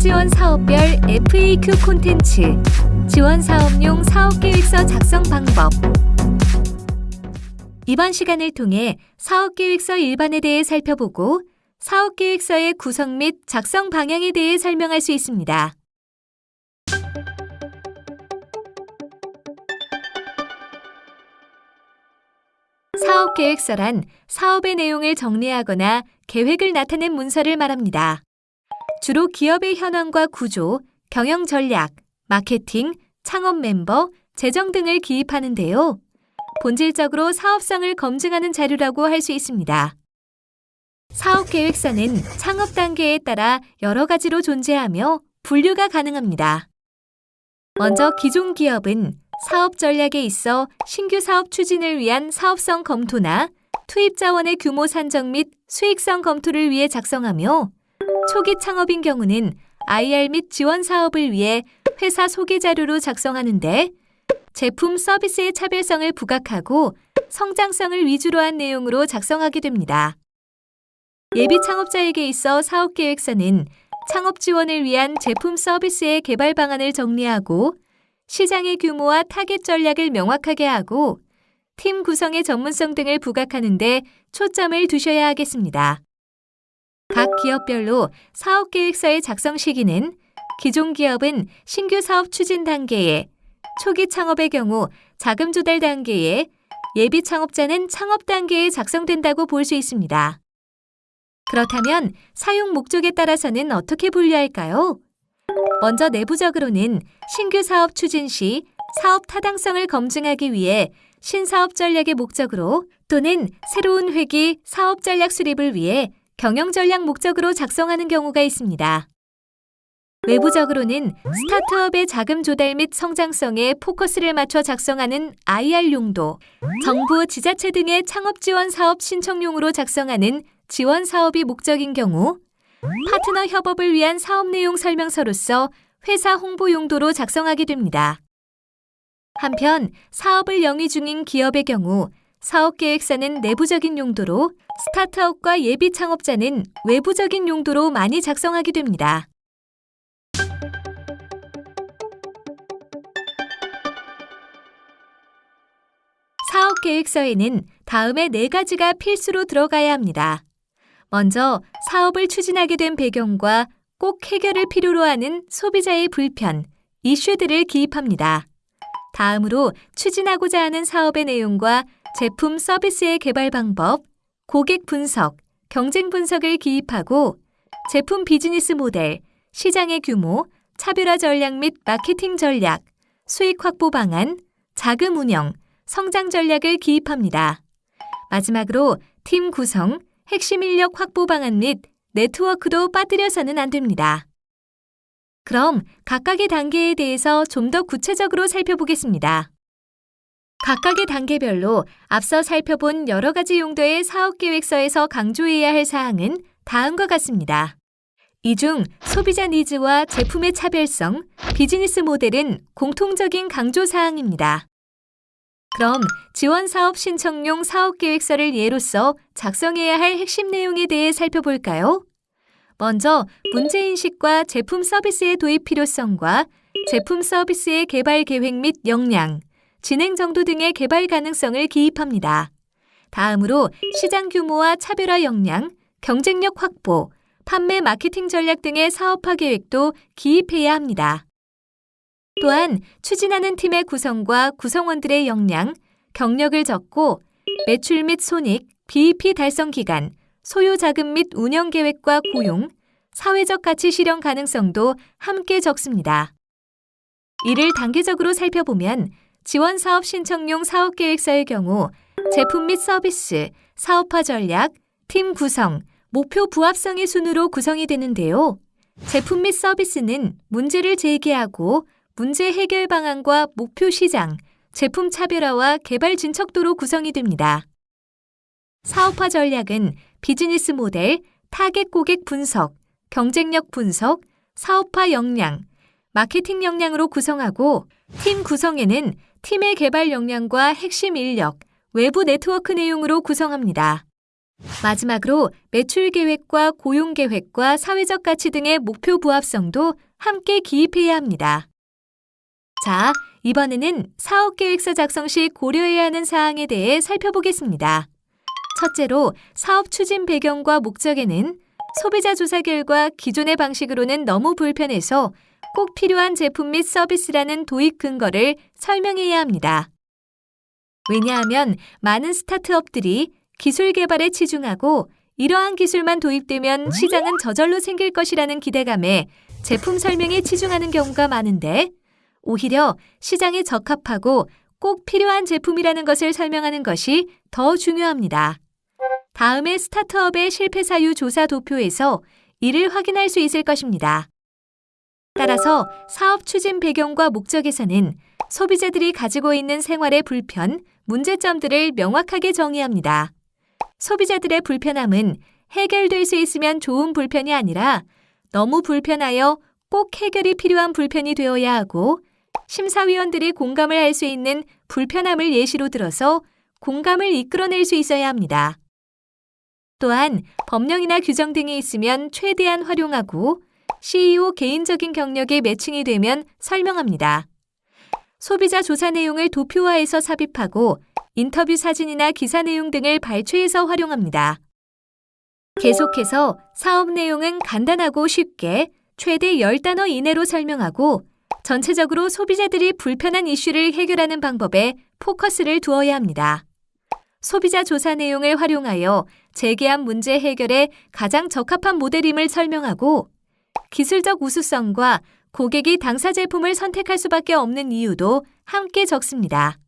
지원 사업별 FAQ 콘텐츠, 지원 사업용 사업계획서 작성 방법. 이번 시간을 통해 사업계획서 일반에 대해 살펴보고 사업계획서의 구성 및 작성 방향에 대해 설명할 수 있습니다. 사업계획서란 사업의 내용을 정리하거나 계획을 나타낸 문서를 말합니다. 주로 기업의 현황과 구조, 경영 전략, 마케팅, 창업 멤버, 재정 등을 기입하는데요. 본질적으로 사업성을 검증하는 자료라고 할 수 있습니다. 사업 계획서는 창업 단계에 따라 여러 가지로 존재하며 분류가 가능합니다. 먼저 기존 기업은 사업 전략에 있어 신규 사업 추진을 위한 사업성 검토나 투입 자원의 규모 산정 및 수익성 검토를 위해 작성하며 초기 창업인 경우는 IR 및 지원 사업을 위해 회사 소개 자료로 작성하는데 제품 서비스의 차별성을 부각하고 성장성을 위주로 한 내용으로 작성하게 됩니다. 예비 창업자에게 있어 사업 계획서는 창업 지원을 위한 제품 서비스의 개발 방안을 정리하고 시장의 규모와 타겟 전략을 명확하게 하고 팀 구성의 전문성 등을 부각하는 데 초점을 두셔야 하겠습니다. 각 기업별로 사업 계획서의 작성 시기는 기존 기업은 신규 사업 추진 단계에, 초기 창업의 경우 자금 조달 단계에, 예비 창업자는 창업 단계에 작성된다고 볼 수 있습니다. 그렇다면 사용 목적에 따라서는 어떻게 분류할까요? 먼저 내부적으로는 신규 사업 추진 시 사업 타당성을 검증하기 위해 신사업 전략의 목적으로 또는 새로운 회기 사업 전략 수립을 위해 경영 전략 목적으로 작성하는 경우가 있습니다. 외부적으로는 스타트업의 자금 조달 및 성장성에 포커스를 맞춰 작성하는 IR 용도, 정부, 지자체 등의 창업 지원 사업 신청용으로 작성하는 지원 사업이 목적인 경우, 파트너 협업을 위한 사업 내용 설명서로서 회사 홍보 용도로 작성하게 됩니다. 한편 사업을 영위 중인 기업의 경우 사업 계획서는 내부적인 용도로 스타트업과 예비 창업자는 외부적인 용도로 많이 작성하게 됩니다. 사업 계획서에는 다음의 네 가지가 필수로 들어가야 합니다. 먼저 사업을 추진하게 된 배경과 꼭 해결을 필요로 하는 소비자의 불편, 이슈들을 기입합니다. 다음으로 추진하고자 하는 사업의 내용과 제품 서비스의 개발 방법, 고객 분석, 경쟁 분석을 기입하고 제품 비즈니스 모델, 시장의 규모, 차별화 전략 및 마케팅 전략, 수익 확보 방안, 자금 운영, 성장 전략을 기입합니다. 마지막으로 팀 구성, 핵심 인력 확보 방안 및 네트워크도 빠뜨려서는 안 됩니다. 그럼 각각의 단계에 대해서 좀 더 구체적으로 살펴보겠습니다. 각각의 단계별로 앞서 살펴본 여러 가지 용도의 사업 계획서에서 강조해야 할 사항은 다음과 같습니다. 이 중 소비자 니즈와 제품의 차별성, 비즈니스 모델은 공통적인 강조 사항입니다. 그럼 지원 사업 신청용 사업 계획서를 예로서 작성해야 할 핵심 내용에 대해 살펴볼까요? 먼저 문제인식과 제품 서비스의 도입 필요성과 제품 서비스의 개발 계획 및 역량, 진행 정도 등의 개발 가능성을 기입합니다. 다음으로 시장 규모와 차별화 역량, 경쟁력 확보, 판매 마케팅 전략 등의 사업화 계획도 기입해야 합니다. 또한 추진하는 팀의 구성과 구성원들의 역량, 경력을 적고 매출 및 손익, BEP 달성 기간, 소요 자금 및 운영 계획과 고용, 사회적 가치 실현 가능성도 함께 적습니다. 이를 단계적으로 살펴보면 지원 사업 신청용 사업 계획서의 경우 제품 및 서비스, 사업화 전략, 팀 구성, 목표 부합성의 순으로 구성이 되는데요. 제품 및 서비스는 문제를 제기하고 문제 해결 방안과 목표 시장, 제품 차별화와 개발 진척도로 구성이 됩니다. 사업화 전략은 비즈니스 모델, 타겟 고객 분석, 경쟁력 분석, 사업화 역량, 마케팅 역량으로 구성하고 팀 구성에는 팀의 개발 역량과 핵심 인력, 외부 네트워크 내용으로 구성합니다. 마지막으로 매출 계획과 고용 계획과 사회적 가치 등의 목표 부합성도 함께 기입해야 합니다. 자, 이번에는 사업 계획서 작성 시 고려해야 하는 사항에 대해 살펴보겠습니다. 첫째로 사업 추진 배경과 목적에는 소비자 조사 결과 기존의 방식으로는 너무 불편해서 꼭 필요한 제품 및 서비스라는 도입 근거를 설명해야 합니다. 왜냐하면 많은 스타트업들이 기술 개발에 치중하고 이러한 기술만 도입되면 시장은 저절로 생길 것이라는 기대감에 제품 설명에 치중하는 경우가 많은데 오히려 시장에 적합하고 꼭 필요한 제품이라는 것을 설명하는 것이 더 중요합니다. 다음에 스타트업의 실패 사유 조사 도표에서 이를 확인할 수 있을 것입니다. 따라서 사업 추진 배경과 목적에서는 소비자들이 가지고 있는 생활의 불편, 문제점들을 명확하게 정의합니다. 소비자들의 불편함은 해결될 수 있으면 좋은 불편이 아니라 너무 불편하여 꼭 해결이 필요한 불편이 되어야 하고 심사위원들이 공감을 할 수 있는 불편함을 예시로 들어서 공감을 이끌어낼 수 있어야 합니다. 또한 법령이나 규정 등이 있으면 최대한 활용하고 CEO 개인적인 경력에 매칭이 되면 설명합니다. 소비자 조사 내용을 도표화해서 삽입하고 인터뷰 사진이나 기사 내용 등을 발췌해서 활용합니다. 계속해서 사업 내용은 간단하고 쉽게 최대 10단어 이내로 설명하고 전체적으로 소비자들이 불편한 이슈를 해결하는 방법에 포커스를 두어야 합니다. 소비자 조사 내용을 활용하여 제기한 문제 해결에 가장 적합한 모델임을 설명하고 기술적 우수성과 고객이 당사 제품을 선택할 수밖에 없는 이유도 함께 적습니다.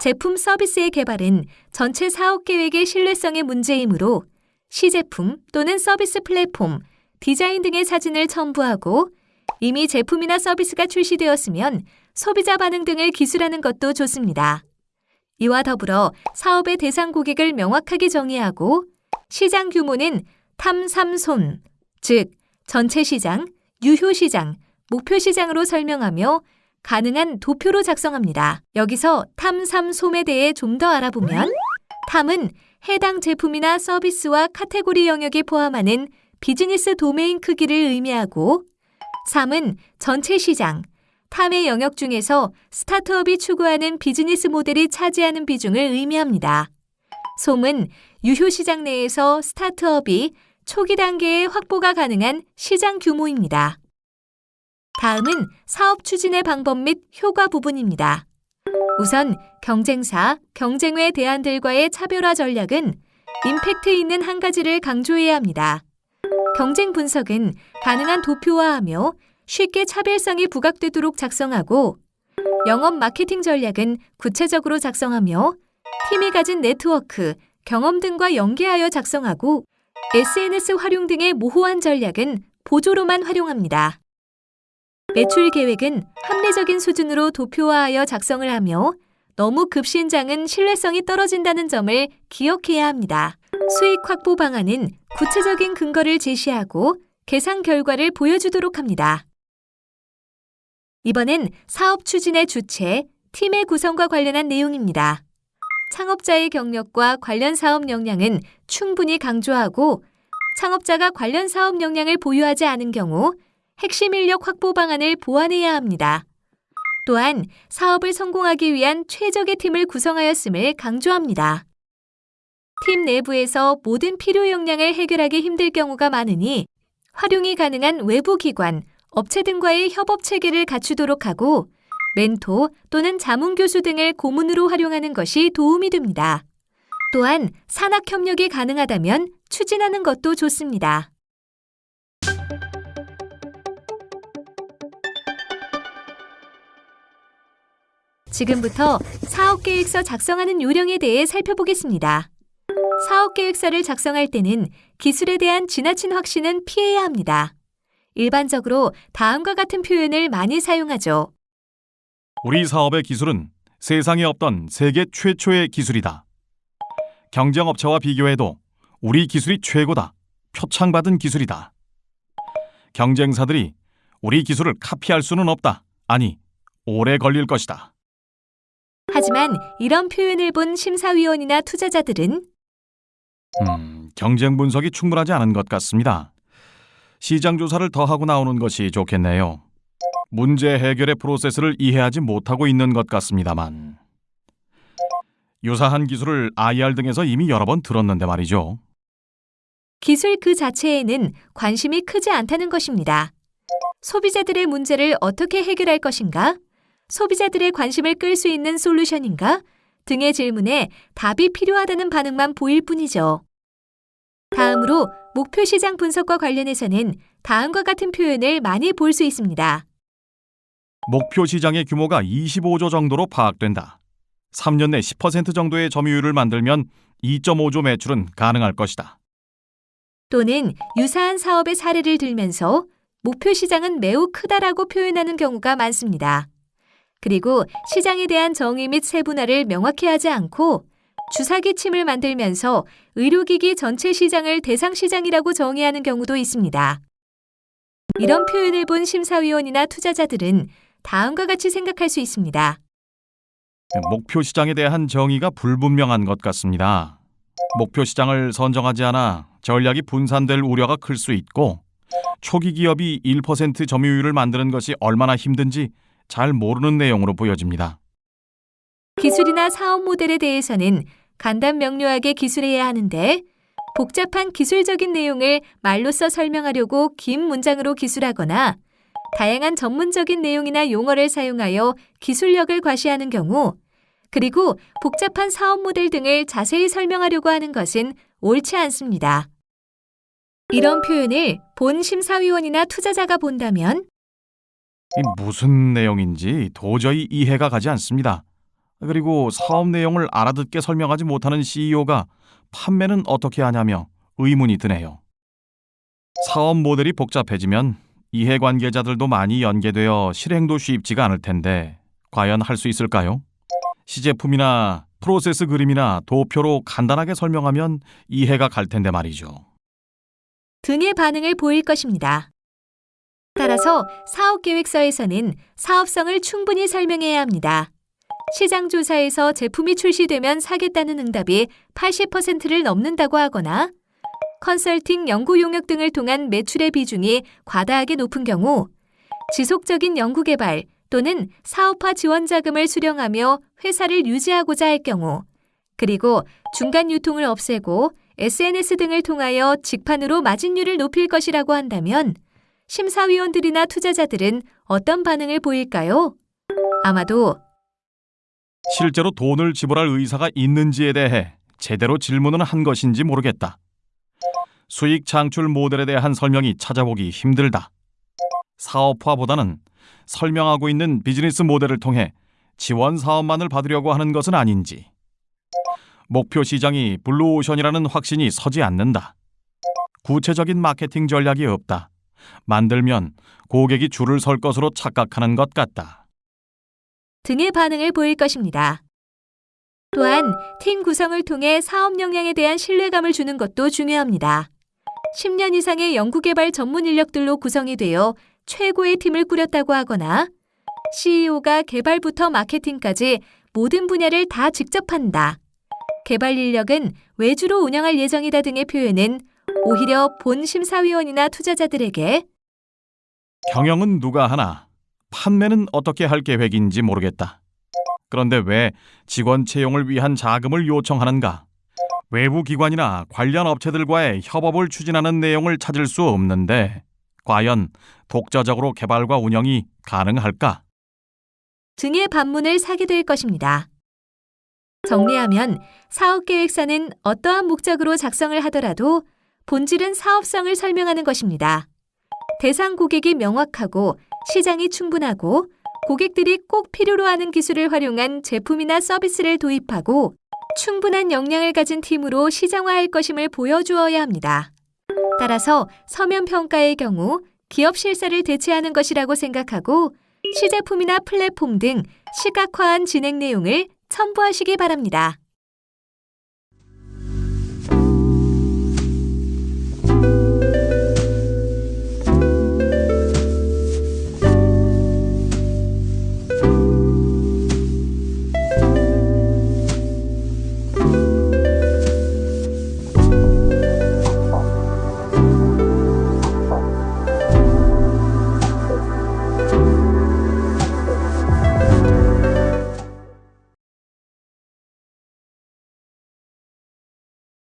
제품 서비스의 개발은 전체 사업 계획의 신뢰성의 문제이므로 시제품 또는 서비스 플랫폼, 디자인 등의 사진을 첨부하고 이미 제품이나 서비스가 출시되었으면 소비자 반응 등을 기술하는 것도 좋습니다. 이와 더불어 사업의 대상 고객을 명확하게 정의하고 시장 규모는 탐삼손, 즉 전체 시장, 유효 시장, 목표 시장으로 설명하며 가능한 도표로 작성합니다. 여기서 TAM SAM SOM에 대해 좀 더 알아보면 TAM은 해당 제품이나 서비스와 카테고리 영역에 포함하는 비즈니스 도메인 크기를 의미하고 3은 전체 시장, TAM의 영역 중에서 스타트업이 추구하는 비즈니스 모델이 차지하는 비중을 의미합니다. SOM은 유효 시장 내에서 스타트업이 초기 단계에 확보가 가능한 시장 규모입니다. 다음은 사업 추진의 방법 및 효과 부분입니다. 우선 경쟁사, 경쟁외 대안들과의 차별화 전략은 임팩트 있는 한 가지를 강조해야 합니다. 경쟁 분석은 가능한 도표화하며 쉽게 차별성이 부각되도록 작성하고 영업 마케팅 전략은 구체적으로 작성하며 팀이 가진 네트워크, 경험 등과 연계하여 작성하고 SNS 활용 등의 모호한 전략은 보조로만 활용합니다. 매출 계획은 합리적인 수준으로 도표화하여 작성을 하며 너무 급신장은 신뢰성이 떨어진다는 점을 기억해야 합니다. 수익 확보 방안은 구체적인 근거를 제시하고 계산 결과를 보여주도록 합니다. 이번엔 사업 추진의 주체, 팀의 구성과 관련한 내용입니다. 창업자의 경력과 관련 사업 역량은 충분히 강조하고 창업자가 관련 사업 역량을 보유하지 않은 경우 핵심 인력 확보 방안을 보완해야 합니다. 또한 사업을 성공하기 위한 최적의 팀을 구성하였음을 강조합니다. 팀 내부에서 모든 필요 역량을 해결하기 힘들 경우가 많으니 활용이 가능한 외부 기관, 업체 등과의 협업 체계를 갖추도록 하고 멘토 또는 자문 교수 등을 고문으로 활용하는 것이 도움이 됩니다. 또한 산학 협력이 가능하다면 추진하는 것도 좋습니다. 지금부터 사업계획서 작성하는 요령에 대해 살펴보겠습니다. 사업계획서를 작성할 때는 기술에 대한 지나친 확신은 피해야 합니다. 일반적으로 다음과 같은 표현을 많이 사용하죠. 우리 사업의 기술은 세상에 없던 세계 최초의 기술이다. 경쟁업체와 비교해도 우리 기술이 최고다. 표창받은 기술이다. 경쟁사들이 우리 기술을 카피할 수는 없다. 아니, 오래 걸릴 것이다. 하지만 이런 표현을 본 심사위원이나 투자자들은 음, 경쟁 분석이 충분하지 않은 것 같습니다. 시장 조사를 더 하고 나오는 것이 좋겠네요. 문제 해결의 프로세스를 이해하지 못하고 있는 것 같습니다만. 유사한 기술을 IR 등에서 이미 여러 번 들었는데 말이죠. 기술 그 자체에는 관심이 크지 않다는 것입니다. 소비자들의 문제를 어떻게 해결할 것인가? 소비자들의 관심을 끌 수 있는 솔루션인가? 등의 질문에 답이 필요하다는 반응만 보일 뿐이죠. 다음으로 목표 시장 분석과 관련해서는 다음과 같은 표현을 많이 볼 수 있습니다. 목표 시장의 규모가 25조 정도로 파악된다. 3년 내 10% 정도의 점유율을 만들면 2.5조 매출은 가능할 것이다. 또는 유사한 사업의 사례를 들면서 목표 시장은 매우 크다라고 표현하는 경우가 많습니다. 그리고 시장에 대한 정의 및 세분화를 명확히 하지 않고 주사기침을 만들면서 의료기기 전체 시장을 대상 시장이라고 정의하는 경우도 있습니다. 이런 표현을 본 심사위원이나 투자자들은 다음과 같이 생각할 수 있습니다. 목표 시장에 대한 정의가 불분명한 것 같습니다. 목표 시장을 선정하지 않아 전략이 분산될 우려가 클 수 있고 초기 기업이 1% 점유율을 만드는 것이 얼마나 힘든지 잘 모르는 내용으로 보여집니다. 기술이나 사업 모델에 대해서는 간단 명료하게 기술해야 하는데 복잡한 기술적인 내용을 말로써 설명하려고 긴 문장으로 기술하거나 다양한 전문적인 내용이나 용어를 사용하여 기술력을 과시하는 경우 그리고 복잡한 사업 모델 등을 자세히 설명하려고 하는 것은 옳지 않습니다. 이런 표현을 본 심사위원이나 투자자가 본다면 이 무슨 내용인지 도저히 이해가 가지 않습니다. 그리고 사업 내용을 알아듣게 설명하지 못하는 CEO가 판매는 어떻게 하냐며 의문이 드네요. 사업 모델이 복잡해지면 이해관계자들도 많이 연계되어 실행도 쉽지가 않을 텐데 과연 할 수 있을까요? 시제품이나 프로세스 그림이나 도표로 간단하게 설명하면 이해가 갈 텐데 말이죠. 등의 반응을 보일 것입니다. 따라서 사업계획서에서는 사업성을 충분히 설명해야 합니다. 시장 조사에서 제품이 출시되면 사겠다는 응답이 80%를 넘는다고 하거나 컨설팅 연구 용역 등을 통한 매출의 비중이 과다하게 높은 경우 지속적인 연구개발 또는 사업화 지원 자금을 수령하며 회사를 유지하고자 할 경우 그리고 중간 유통을 없애고 SNS 등을 통하여 직판으로 마진율을 높일 것이라고 한다면 심사위원들이나 투자자들은 어떤 반응을 보일까요? 아마도 실제로 돈을 지불할 의사가 있는지에 대해 제대로 질문은 한 것인지 모르겠다. 수익 창출 모델에 대한 설명이 찾아보기 힘들다. 사업화보다는 설명하고 있는 비즈니스 모델을 통해 지원 사업만을 받으려고 하는 것은 아닌지. 목표 시장이 블루오션이라는 확신이 서지 않는다. 구체적인 마케팅 전략이 없다. 만들면 고객이 줄을 설 것으로 착각하는 것 같다. 등의 반응을 보일 것입니다. 또한 팀 구성을 통해 사업 역량에 대한 신뢰감을 주는 것도 중요합니다. 10년 이상의 연구개발 전문 인력들로 구성이 되어 최고의 팀을 꾸렸다고 하거나 CEO가 개발부터 마케팅까지 모든 분야를 다 직접 한다. 개발 인력은 외주로 운영할 예정이다 등의 표현은 오히려 본 심사위원이나 투자자들에게 경영은 누가 하나, 판매는 어떻게 할 계획인지 모르겠다. 그런데 왜 직원 채용을 위한 자금을 요청하는가? 외부 기관이나 관련 업체들과의 협업을 추진하는 내용을 찾을 수 없는데 과연 독자적으로 개발과 운영이 가능할까? 등의 반문을 사게 될 것입니다. 정리하면 사업 계획서는 어떠한 목적으로 작성을 하더라도 본질은 사업성을 설명하는 것입니다. 대상 고객이 명확하고 시장이 충분하고 고객들이 꼭 필요로 하는 기술을 활용한 제품이나 서비스를 도입하고 충분한 역량을 가진 팀으로 시장화할 것임을 보여주어야 합니다. 따라서 서면 평가의 경우 기업 실사를 대체하는 것이라고 생각하고 시제품이나 플랫폼 등 시각화한 진행 내용을 첨부하시기 바랍니다.